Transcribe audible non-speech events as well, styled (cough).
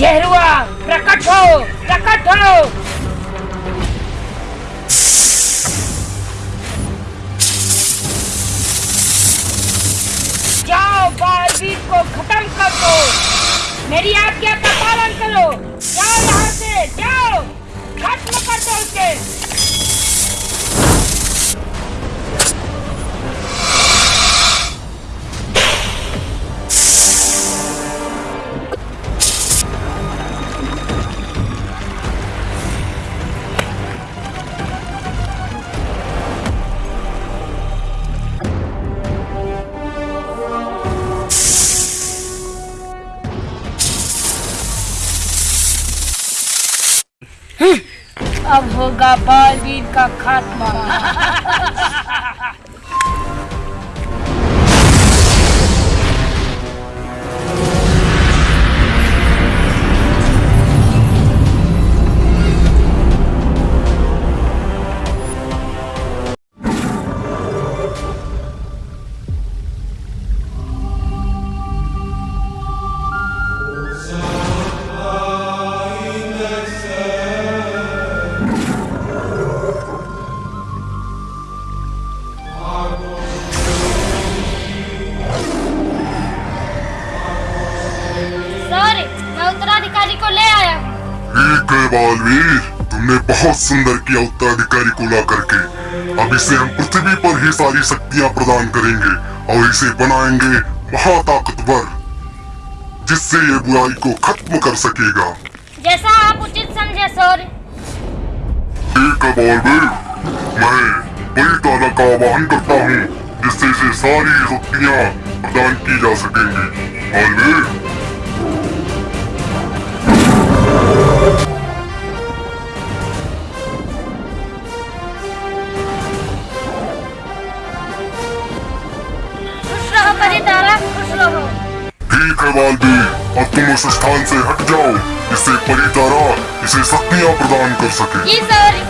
जहरुआ प्रकट हो प्रकट हो। जाओ, बालवीर को खत्म कर दो। मेरी आज्ञा का पालन करो। जाओ यहाँ से, जाओ। खत्म कर दो उसे। अब होगा बालवीर का खात्मा। (laughs) बालवीर तुमने बहुत सुंदर किया उत्तराधिकारी को ला करके अब इसे हम पृथ्वी पर ही सारी शक्तियाँ प्रदान करेंगे और इसे बनाएँगे महाताकतवर जिससे ये बुराई को खत्म कर सकेगा। जैसा आप उचित समझे सर ठीक है बालवीर मैं बड़ी तारा का आह्वान करता हूँ जिससे इसे सारी शक्तियाँ प्रदान की जा सकेंगी। बालवीर है भी। अब तुम उस स्थान से हट जाओ। इससे परितारा इसे शक्तियाँ प्रदान कर सके।